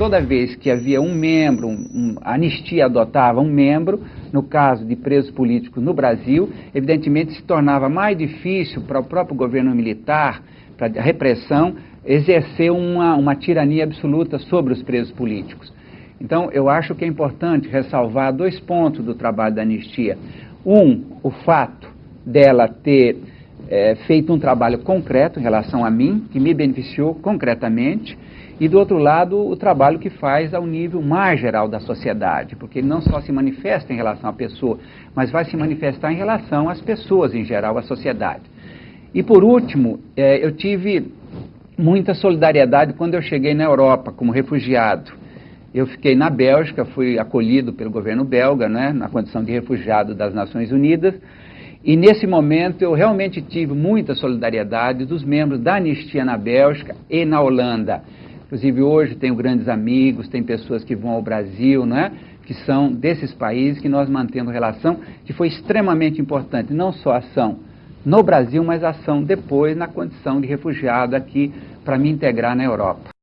toda vez que havia um membro, um, um, a anistia adotava um membro, no caso de presos políticos no Brasil, evidentemente se tornava mais difícil para o próprio governo militar, para a repressão, exercer uma, uma tirania absoluta sobre os presos políticos. Então, eu acho que é importante ressalvar dois pontos do trabalho da anistia. Um, o fato dela ter é, feito um trabalho concreto em relação a mim, que me beneficiou concretamente, e do outro lado, o trabalho que faz ao nível mais geral da sociedade, porque ele não só se manifesta em relação à pessoa, mas vai se manifestar em relação às pessoas em geral, à sociedade. E por último, é, eu tive muita solidariedade quando eu cheguei na Europa como refugiado. Eu fiquei na Bélgica, fui acolhido pelo governo belga, né, na condição de refugiado das Nações Unidas, e nesse momento eu realmente tive muita solidariedade dos membros da Anistia na Bélgica e na Holanda. Inclusive hoje tenho grandes amigos, tem pessoas que vão ao Brasil, né, que são desses países que nós mantemos relação, que foi extremamente importante, não só a ação no Brasil, mas a ação depois na condição de refugiado aqui para me integrar na Europa.